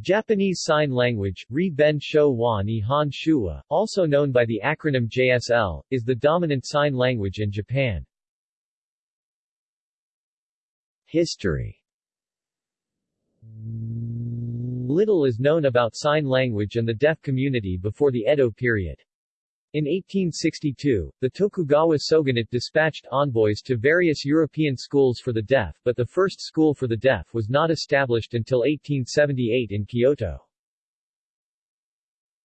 Japanese Sign Language, Ri Ben Shou wa Nihon Shuwa, also known by the acronym JSL, is the dominant sign language in Japan. History Little is known about sign language and the deaf community before the Edo period. In 1862, the Tokugawa shogunate dispatched envoys to various European schools for the deaf but the first school for the deaf was not established until 1878 in Kyoto.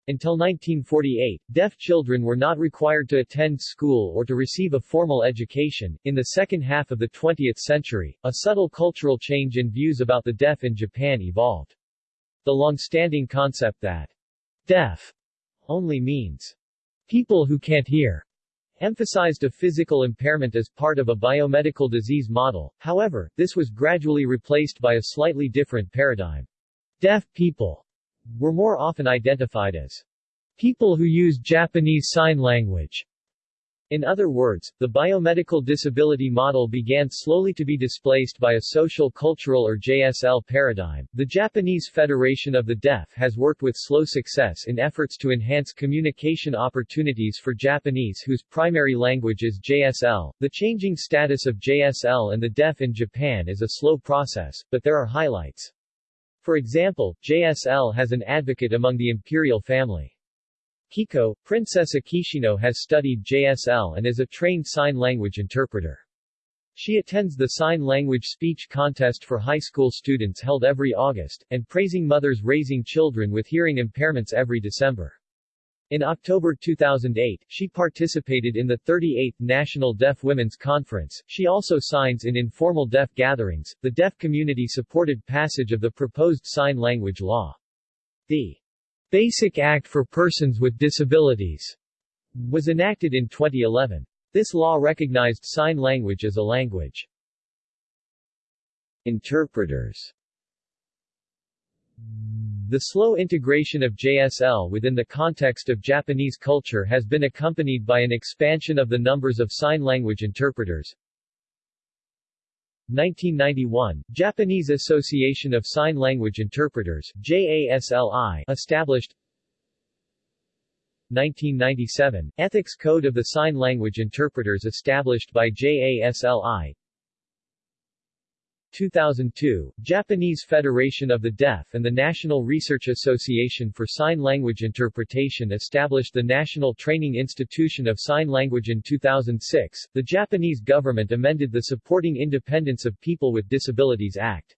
Until 1948, deaf children were not required to attend school or to receive a formal education. In the second half of the 20th century, a subtle cultural change in views about the deaf in Japan evolved. The long-standing concept that deaf only means people who can't hear emphasized a physical impairment as part of a biomedical disease model, however, this was gradually replaced by a slightly different paradigm. Deaf people were more often identified as people who use Japanese Sign Language, in other words, the biomedical disability model began slowly to be displaced by a social cultural or JSL paradigm. The Japanese Federation of the Deaf has worked with slow success in efforts to enhance communication opportunities for Japanese whose primary language is JSL. The changing status of JSL and the deaf in Japan is a slow process, but there are highlights. For example, JSL has an advocate among the imperial family. Kiko, Princess Akishino has studied JSL and is a trained sign language interpreter. She attends the Sign Language Speech Contest for high school students held every August, and Praising Mothers Raising Children with Hearing Impairments every December. In October 2008, she participated in the 38th National Deaf Women's Conference. She also signs in informal deaf gatherings. The deaf community supported passage of the proposed sign language law. The Basic Act for Persons with Disabilities was enacted in 2011. This law recognized sign language as a language. Interpreters The slow integration of JSL within the context of Japanese culture has been accompanied by an expansion of the numbers of sign language interpreters, 1991, Japanese Association of Sign Language Interpreters JASLI, established 1997, Ethics Code of the Sign Language Interpreters established by JASLI 2002, Japanese Federation of the Deaf and the National Research Association for Sign Language Interpretation established the National Training Institution of Sign Language in 2006. The Japanese government amended the Supporting Independence of People with Disabilities Act.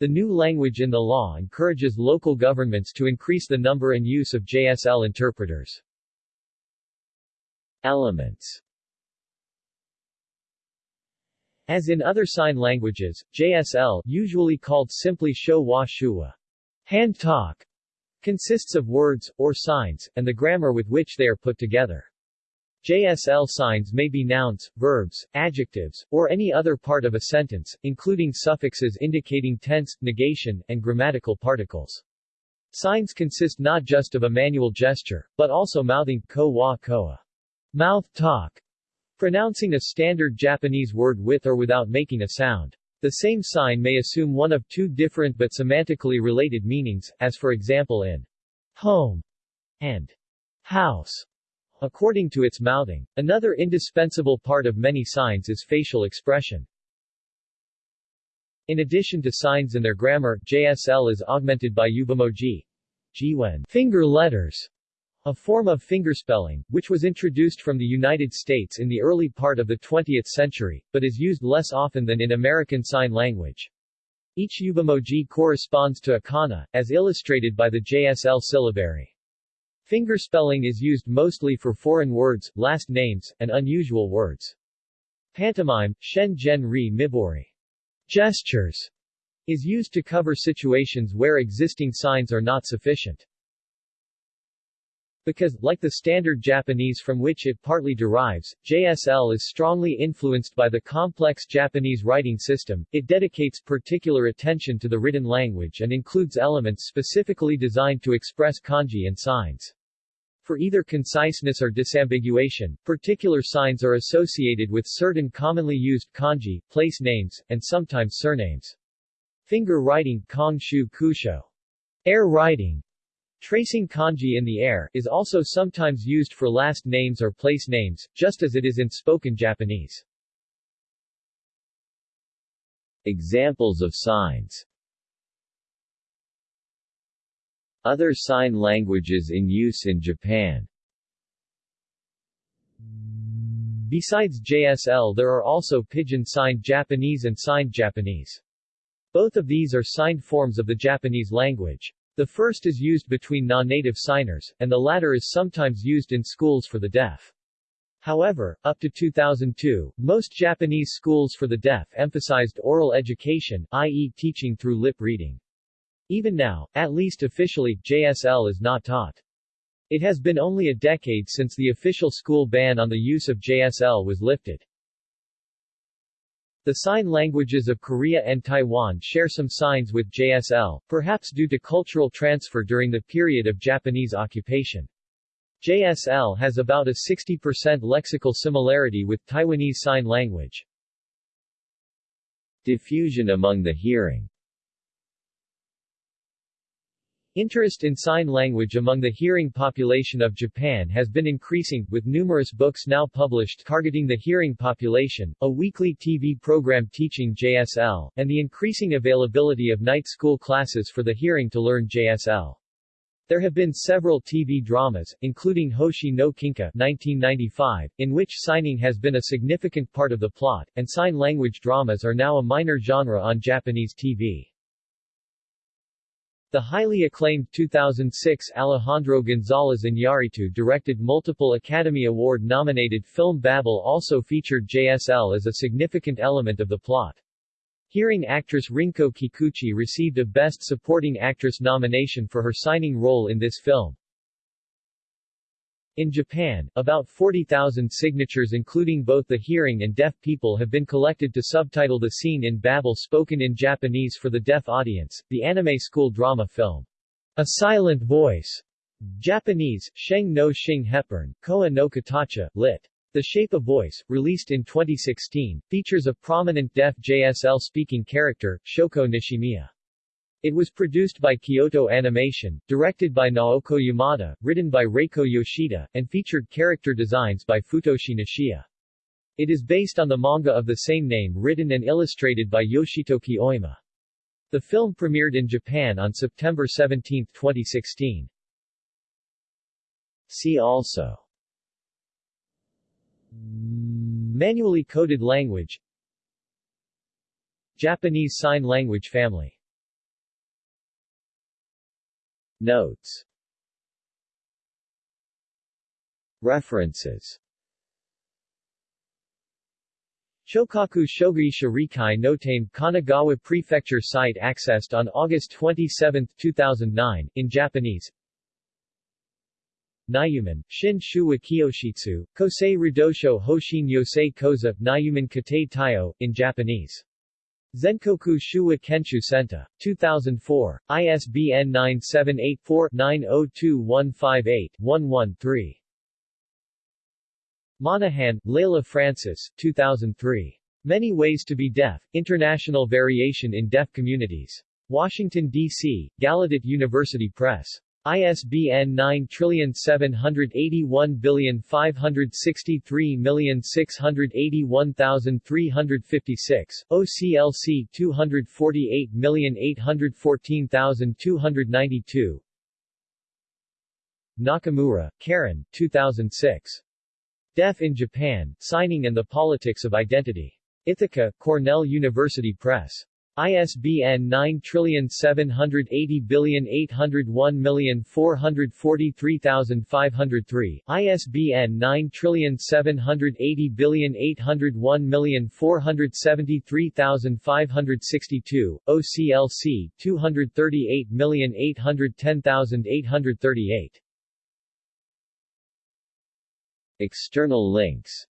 The new language in the law encourages local governments to increase the number and use of JSL interpreters. Elements as in other sign languages, JSL usually called simply Shou wa Shua, hand talk, consists of words, or signs, and the grammar with which they are put together. JSL signs may be nouns, verbs, adjectives, or any other part of a sentence, including suffixes indicating tense, negation, and grammatical particles. Signs consist not just of a manual gesture, but also mouthing ko wa koa, mouth talk, Pronouncing a standard Japanese word with or without making a sound. The same sign may assume one of two different but semantically related meanings, as for example in home and house, according to its mouthing. Another indispensable part of many signs is facial expression. In addition to signs and their grammar, JSL is augmented by yubamoji, Jiwen, finger letters, a form of fingerspelling, which was introduced from the United States in the early part of the 20th century, but is used less often than in American Sign Language. Each yubamoji corresponds to a kana, as illustrated by the JSL syllabary. Fingerspelling is used mostly for foreign words, last names, and unusual words. Pantomime, shen gen ri mibori, gestures, is used to cover situations where existing signs are not sufficient. Because, like the standard Japanese from which it partly derives, JSL is strongly influenced by the complex Japanese writing system, it dedicates particular attention to the written language and includes elements specifically designed to express kanji and signs. For either conciseness or disambiguation, particular signs are associated with certain commonly used kanji, place names, and sometimes surnames. Finger writing Kong Shu Kusho Air writing Tracing kanji in the air is also sometimes used for last names or place names, just as it is in spoken Japanese. Examples of signs Other sign languages in use in Japan Besides JSL there are also Pidgin signed Japanese and signed Japanese. Both of these are signed forms of the Japanese language. The first is used between non-native signers, and the latter is sometimes used in schools for the deaf. However, up to 2002, most Japanese schools for the deaf emphasized oral education, i.e. teaching through lip reading. Even now, at least officially, JSL is not taught. It has been only a decade since the official school ban on the use of JSL was lifted. The sign languages of Korea and Taiwan share some signs with JSL, perhaps due to cultural transfer during the period of Japanese occupation. JSL has about a 60% lexical similarity with Taiwanese Sign Language. Diffusion among the hearing Interest in sign language among the hearing population of Japan has been increasing, with numerous books now published targeting the hearing population, a weekly TV program teaching JSL, and the increasing availability of night school classes for the hearing to learn JSL. There have been several TV dramas, including Hoshi no Kinka 1995, in which signing has been a significant part of the plot, and sign language dramas are now a minor genre on Japanese TV. The highly acclaimed 2006 Alejandro González Iñárritu directed multiple Academy Award-nominated film Babel also featured JSL as a significant element of the plot. Hearing actress Rinko Kikuchi received a Best Supporting Actress nomination for her signing role in this film. In Japan, about 40,000 signatures including both the hearing and deaf people have been collected to subtitle the scene in Babel spoken in Japanese for the deaf audience, the anime school drama film. A Silent Voice. Japanese, Sheng no Shing Hepburn, Koa no Katacha, lit. The Shape of Voice, released in 2016, features a prominent deaf JSL-speaking character, Shoko Nishimiya. It was produced by Kyoto Animation, directed by Naoko Yamada, written by Reiko Yoshida, and featured character designs by Futoshi Nishiya. It is based on the manga of the same name written and illustrated by Yoshitoki Oima. The film premiered in Japan on September 17, 2016. See also Manually coded language Japanese Sign Language family Notes. References. Shokaku Shogi Shirikai Notame Kanagawa Prefecture site accessed on August 27, 2009, in Japanese. Nayuman, Shin Shuwa Kiyoshitsu, Kosei Ridosho Hoshin Yosei Koza, Nayuman Kate Tayo, in Japanese Zenkoku Shuwa Kenshu Senta. 2004. ISBN 978-4-902158-11-3. Monaghan, Leila Frances 2003. Many Ways to be Deaf, International Variation in Deaf Communities. Washington, D.C., Gallaudet University Press. ISBN 9781563681356, OCLC 248814292. Nakamura, Karen, 2006. Deaf in Japan, Signing and the Politics of Identity. Ithaca, Cornell University Press. ISBN 9780801443503, ISBN 9780801473562, OCLC 238810838. External links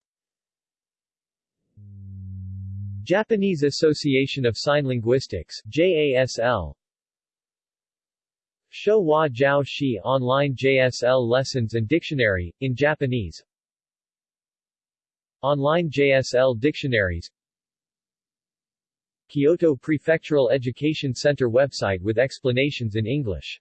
Japanese Association of Sign Linguistics JASL Sho wa Jiao Shi Online JSL Lessons and Dictionary, in Japanese. Online JSL Dictionaries. Kyoto Prefectural Education Center website with explanations in English